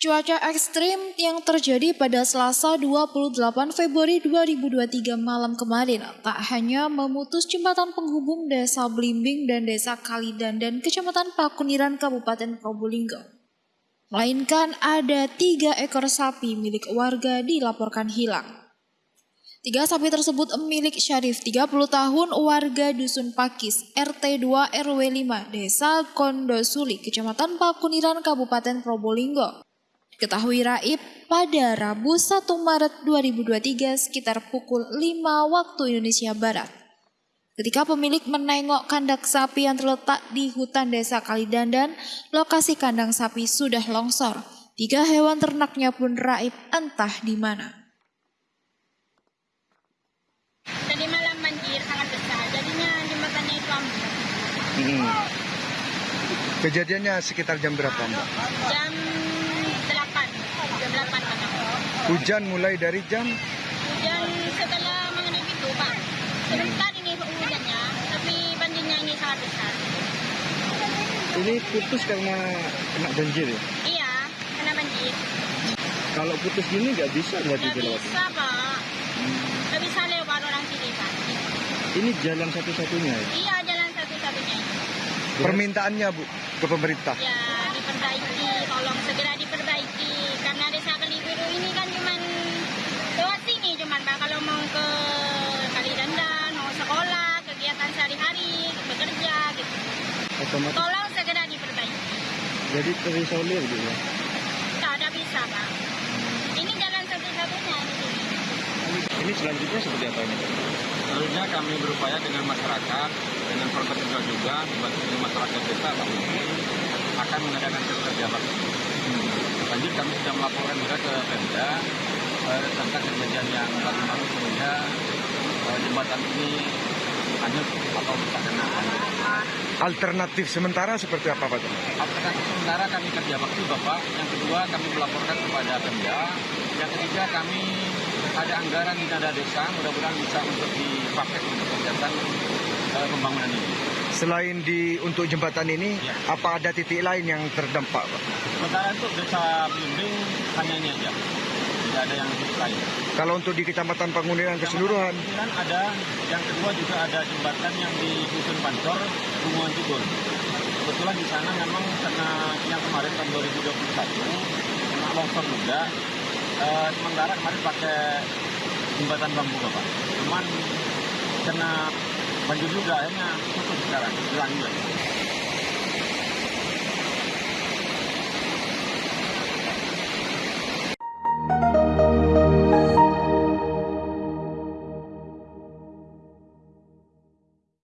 Cuaca ekstrim yang terjadi pada Selasa 28 Februari 2023 malam kemarin tak hanya memutus jembatan penghubung Desa Blimbing dan Desa Kalidandan, Kecamatan Pakuniran, Kabupaten Probolinggo. Melainkan ada tiga ekor sapi milik warga dilaporkan hilang. Tiga sapi tersebut milik Syarif 30 tahun warga Dusun Pakis RT 2 RW 5 Desa Kondosuli Kecamatan Pakuniran Kabupaten Probolinggo. Ketahui Raib pada Rabu 1 Maret 2023 sekitar pukul 5 waktu Indonesia Barat. Ketika pemilik menengok kandang sapi yang terletak di hutan desa Kalidandan, lokasi kandang sapi sudah longsor. Tiga hewan ternaknya pun raib entah di mana. Tadi malam banjir sangat besar, jadinya jembatannya itu ambruk. Hmm. Kejadiannya sekitar jam berapa Mbak? Jam 8, jam 8 malam. Hujan mulai dari jam Hujan setelah mengenai itu, Pak. Sebentar ini hujannya, tapi banjirnya ini sangat besar. ini putus karena kena banjir ya. Iya, kena banjir. Kalau putus gini nggak bisa berarti Nggak dilewati. bisa, Pak. Nggak bisa lewat orang sini, Pak. Ini jalan satu-satunya ya. Iya, jalan satu-satunya. Permintaannya Bu ke pemerintah. Ya, diperbaiki, tolong segera diperbaiki. Karena desa Kalibiru ini kan cuman lewat sini cuman Pak. Kalau mau ke Kalidandan, mau sekolah, kegiatan sehari-hari, bekerja gitu. Otomatis Tolong segera diperbaiki. jadi terisolir gitu ya. Tak ada bisa Pak. Ini jalan satu-satunya di sini. Ini selanjutnya seperti apa ini? Selanjutnya kami berupaya dengan masyarakat, dengan pemerintah juga, membantu dengan masyarakat desa kami akan mengadakan kerja bakti. Lanjut kami sudah melaporkan juga ke Pemda eh, tentang kejadian yang lalu sehingga eh, jembatan ini hanyut atau rusak kena banjir. Alternatif sementara seperti apa Pak? Alternatif sementara kami kerja bakti Bapak, yang kedua kami melaporkan kepada Pemda, yang ketiga kami ada anggaran di nada desa, mudah-mudahan bisa untuk dipakai untuk kegiatan pembangunan ini. Selain di untuk jembatan ini, Ya. apa ada titik lain yang terdampak Pak? Sementara untuk desa Blimbing hanya ini aja, tidak ada yang lain. Kalau untuk di Kecamatan Panguniran keseluruhan, Kemudian ada yang kedua juga ada jembatan yang di Dusun Pancor, Bunguan Tugul. Kebetulan di sana memang karena yang kemarin tahun 2021 kena longsor juga. Eh, sementara kemarin pakai jembatan bambu bapak. Cuman kena banjir juga akhirnya tutup sekarang, hilang juga.